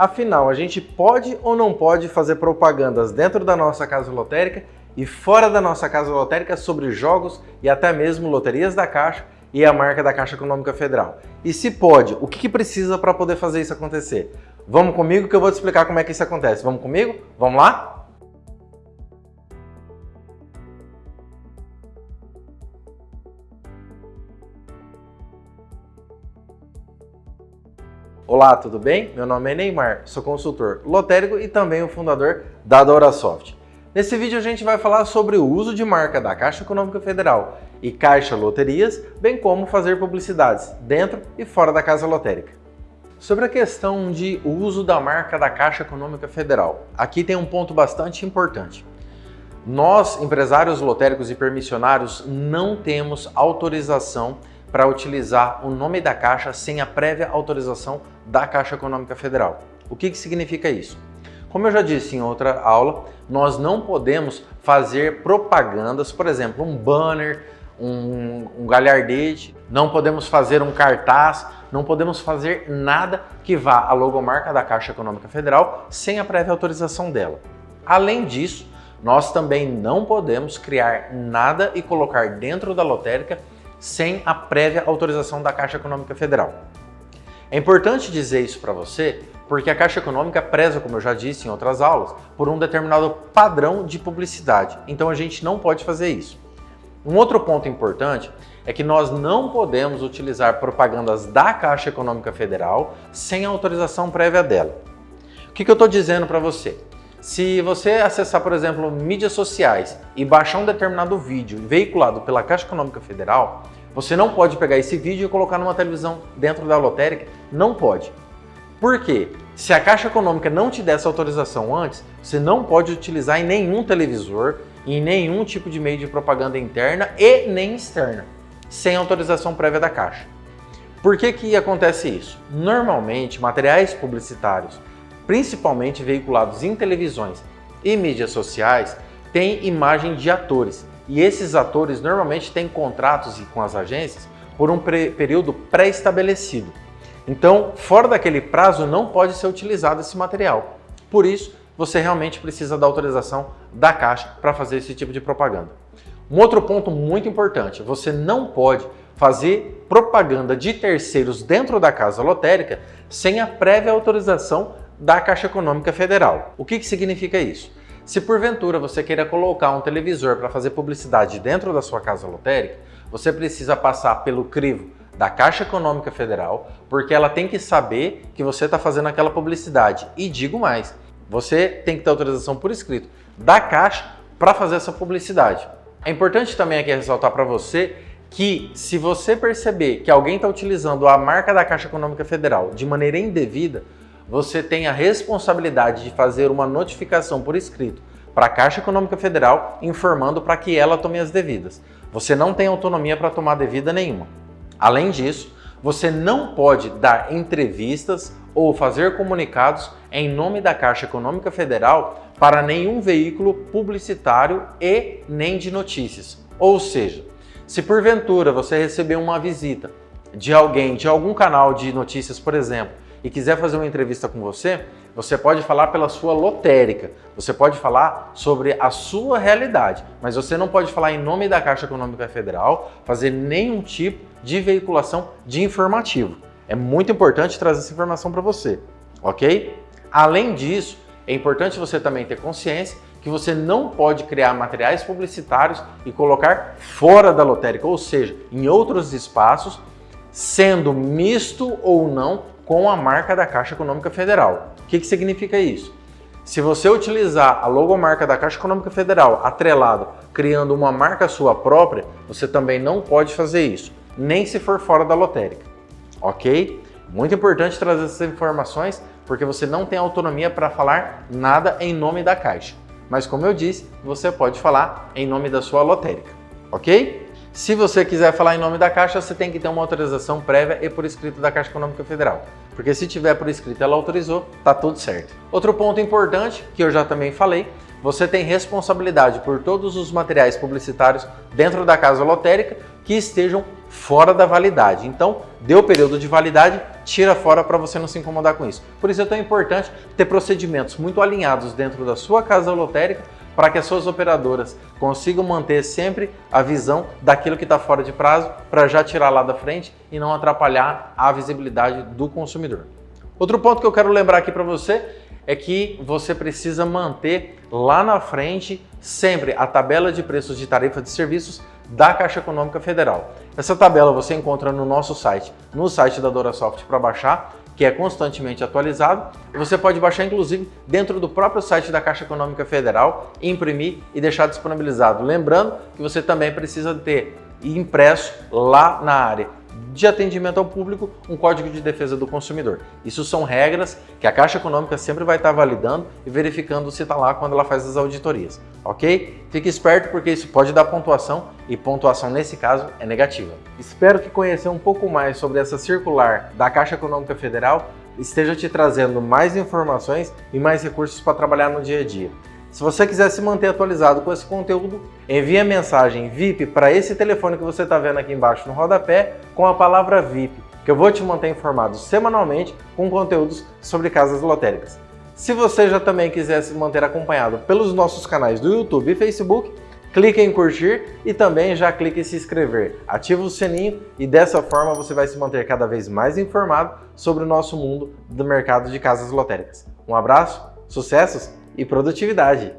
Afinal, a gente pode ou não pode fazer propagandas dentro da nossa casa lotérica e fora da nossa casa lotérica sobre jogos e até mesmo loterias da Caixa e a marca da Caixa Econômica Federal? E se pode, o que, que precisa para poder fazer isso acontecer? Vamos comigo que eu vou te explicar como é que isso acontece. Vamos comigo? Vamos lá? Olá, tudo bem? Meu nome é Neymar, sou consultor lotérico e também o fundador da DoraSoft. Nesse vídeo a gente vai falar sobre o uso de marca da Caixa Econômica Federal e Caixa Loterias, bem como fazer publicidades dentro e fora da casa lotérica. Sobre a questão de uso da marca da Caixa Econômica Federal, aqui tem um ponto bastante importante. Nós, empresários lotéricos e permissionários, não temos autorização para utilizar o nome da Caixa sem a prévia autorização da Caixa Econômica Federal. O que, que significa isso? Como eu já disse em outra aula, nós não podemos fazer propagandas, por exemplo, um banner, um, um galhardete, não podemos fazer um cartaz, não podemos fazer nada que vá à logomarca da Caixa Econômica Federal sem a prévia autorização dela. Além disso, nós também não podemos criar nada e colocar dentro da lotérica sem a prévia autorização da Caixa Econômica Federal. É importante dizer isso para você porque a Caixa Econômica preza, como eu já disse em outras aulas, por um determinado padrão de publicidade. Então a gente não pode fazer isso. Um outro ponto importante é que nós não podemos utilizar propagandas da Caixa Econômica Federal sem autorização prévia dela. O que, que eu estou dizendo para você? Se você acessar, por exemplo, mídias sociais e baixar um determinado vídeo veiculado pela Caixa Econômica Federal, você não pode pegar esse vídeo e colocar numa televisão dentro da lotérica, não pode. Por quê? Se a Caixa Econômica não te der essa autorização antes, você não pode utilizar em nenhum televisor, em nenhum tipo de meio de propaganda interna e nem externa, sem autorização prévia da Caixa. Por que que acontece isso? Normalmente, materiais publicitários, principalmente veiculados em televisões e mídias sociais, têm imagem de atores, e esses atores normalmente têm contratos com as agências por um período pré-estabelecido. Então, fora daquele prazo, não pode ser utilizado esse material. Por isso, você realmente precisa da autorização da Caixa para fazer esse tipo de propaganda. Um outro ponto muito importante, você não pode fazer propaganda de terceiros dentro da casa lotérica sem a prévia autorização da Caixa Econômica Federal. O que, que significa isso? Se porventura você queira colocar um televisor para fazer publicidade dentro da sua casa lotérica, você precisa passar pelo crivo da Caixa Econômica Federal, porque ela tem que saber que você está fazendo aquela publicidade. E digo mais, você tem que ter autorização por escrito da Caixa para fazer essa publicidade. É importante também aqui ressaltar para você que se você perceber que alguém está utilizando a marca da Caixa Econômica Federal de maneira indevida, você tem a responsabilidade de fazer uma notificação por escrito para a Caixa Econômica Federal informando para que ela tome as devidas. Você não tem autonomia para tomar devida nenhuma. Além disso, você não pode dar entrevistas ou fazer comunicados em nome da Caixa Econômica Federal para nenhum veículo publicitário e nem de notícias. Ou seja, se porventura você receber uma visita de alguém, de algum canal de notícias, por exemplo, e quiser fazer uma entrevista com você, você pode falar pela sua lotérica, você pode falar sobre a sua realidade, mas você não pode falar em nome da Caixa Econômica Federal, fazer nenhum tipo de veiculação de informativo. É muito importante trazer essa informação para você, ok? Além disso, é importante você também ter consciência que você não pode criar materiais publicitários e colocar fora da lotérica, ou seja, em outros espaços, sendo misto ou não com a marca da Caixa Econômica Federal. O que, que significa isso? Se você utilizar a logomarca da Caixa Econômica Federal atrelado, criando uma marca sua própria, você também não pode fazer isso, nem se for fora da lotérica, ok? Muito importante trazer essas informações, porque você não tem autonomia para falar nada em nome da Caixa. Mas como eu disse, você pode falar em nome da sua lotérica, ok? Se você quiser falar em nome da Caixa, você tem que ter uma autorização prévia e por escrito da Caixa Econômica Federal. Porque se tiver por escrito ela autorizou, tá tudo certo. Outro ponto importante, que eu já também falei, você tem responsabilidade por todos os materiais publicitários dentro da casa lotérica, que estejam fora da validade. Então, deu o período de validade, tira fora para você não se incomodar com isso. Por isso é tão importante ter procedimentos muito alinhados dentro da sua casa lotérica para que as suas operadoras consigam manter sempre a visão daquilo que está fora de prazo para já tirar lá da frente e não atrapalhar a visibilidade do consumidor. Outro ponto que eu quero lembrar aqui para você é que você precisa manter lá na frente sempre a tabela de preços de tarifa de serviços da Caixa Econômica Federal. Essa tabela você encontra no nosso site, no site da DoraSoft para baixar, que é constantemente atualizado. Você pode baixar inclusive dentro do próprio site da Caixa Econômica Federal, imprimir e deixar disponibilizado. Lembrando que você também precisa ter impresso lá na área de atendimento ao público um código de defesa do consumidor. Isso são regras que a Caixa Econômica sempre vai estar validando e verificando se está lá quando ela faz as auditorias, ok? Fique esperto porque isso pode dar pontuação e pontuação nesse caso é negativa. Espero que conhecer um pouco mais sobre essa circular da Caixa Econômica Federal esteja te trazendo mais informações e mais recursos para trabalhar no dia a dia. Se você quiser se manter atualizado com esse conteúdo, envie a mensagem VIP para esse telefone que você está vendo aqui embaixo no rodapé com a palavra VIP, que eu vou te manter informado semanalmente com conteúdos sobre casas lotéricas. Se você já também quiser se manter acompanhado pelos nossos canais do YouTube e Facebook, clique em curtir e também já clique em se inscrever. Ativa o sininho e dessa forma você vai se manter cada vez mais informado sobre o nosso mundo do mercado de casas lotéricas. Um abraço, sucessos e produtividade.